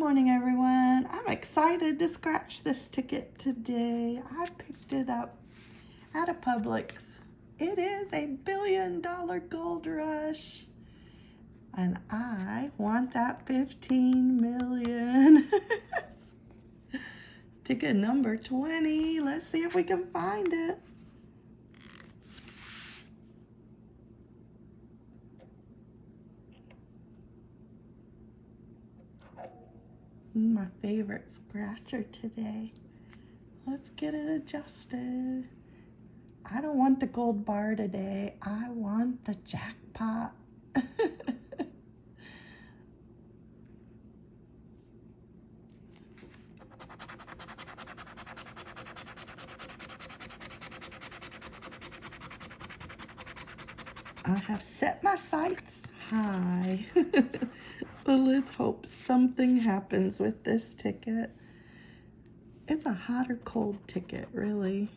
morning, everyone. I'm excited to scratch this ticket today. I picked it up at a Publix. It is a billion dollar gold rush. And I want that 15 million. ticket number 20. Let's see if we can find it. Mm, my favorite scratcher today. Let's get it adjusted. I don't want the gold bar today. I want the jackpot. I have set my sights high. So let's hope something happens with this ticket. It's a hot or cold ticket, really.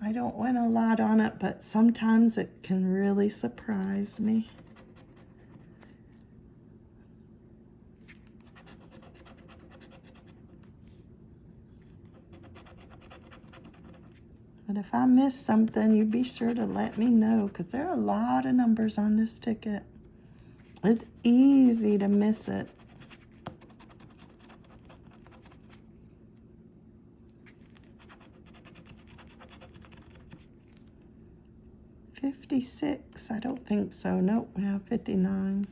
I don't win a lot on it, but sometimes it can really surprise me. But if I miss something, you be sure to let me know because there are a lot of numbers on this ticket. It's easy to miss it. Fifty-six, I don't think so. Nope, we have fifty-nine.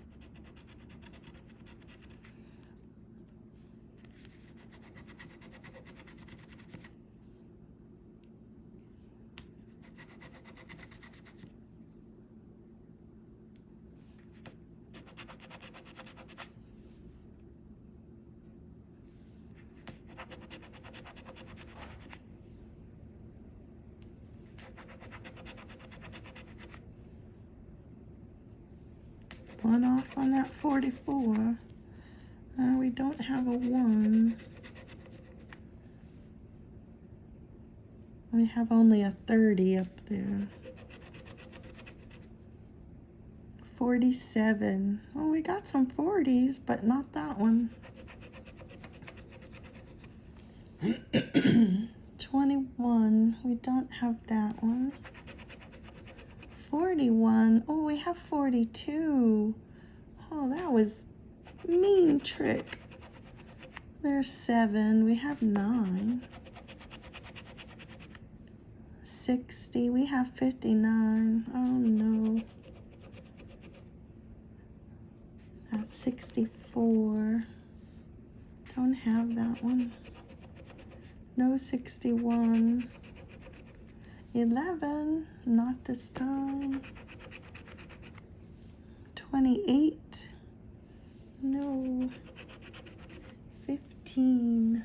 One off on that 44. Uh, we don't have a 1. We have only a 30 up there. 47. Oh, we got some 40s, but not that one. 21. We don't have that one. 41. Oh, we have 42. Oh, that was mean trick. There's 7. We have 9. 60. We have 59. Oh, no. That's 64. Don't have that one. No 61. 11, not this time. 28, no. 15.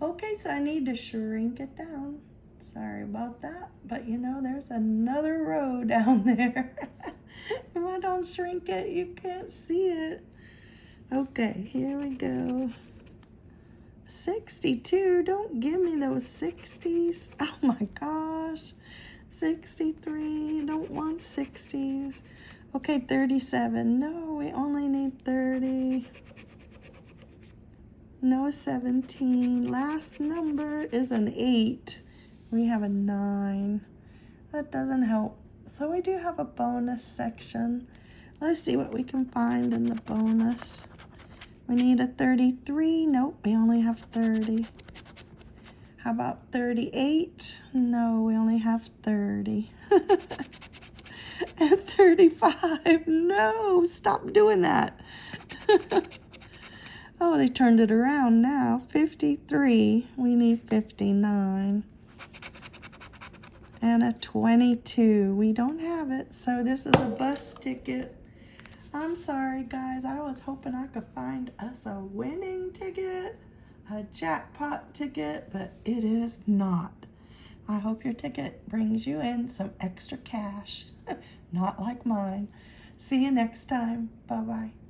Okay, so I need to shrink it down. Sorry about that, but you know, there's another row down there. if I don't shrink it, you can't see it. Okay, here we go. 62. Don't give me those 60s. Oh my gosh. 63. Don't want 60s. Okay, 37. No, we only need 30. No 17. Last number is an 8. We have a 9. That doesn't help. So we do have a bonus section. Let's see what we can find in the bonus. We need a 33. Nope, we only have 30. How about 38? No, we only have 30. and 35. No, stop doing that. oh, they turned it around now. 53. We need 59. And a 22. We don't have it, so this is a bus ticket. I'm sorry, guys. I was hoping I could find us a winning ticket, a jackpot ticket, but it is not. I hope your ticket brings you in some extra cash, not like mine. See you next time. Bye-bye.